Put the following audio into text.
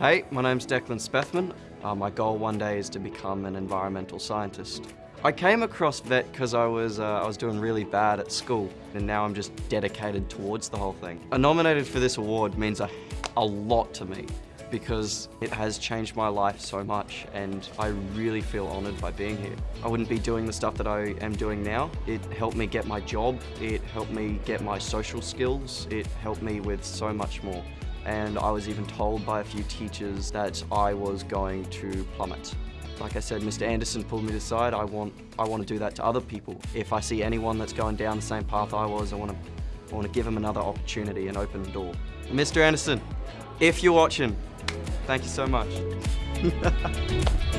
Hey, my name's Declan Spethman. Uh, my goal one day is to become an environmental scientist. I came across VET because I was uh, I was doing really bad at school and now I'm just dedicated towards the whole thing. A nominated for this award means a, a lot to me because it has changed my life so much and I really feel honoured by being here. I wouldn't be doing the stuff that I am doing now. It helped me get my job, it helped me get my social skills, it helped me with so much more and I was even told by a few teachers that I was going to plummet. Like I said, Mr. Anderson pulled me aside. I want, I want to do that to other people. If I see anyone that's going down the same path I was, I want to, I want to give them another opportunity and open the door. Mr. Anderson, if you're watching, thank you so much.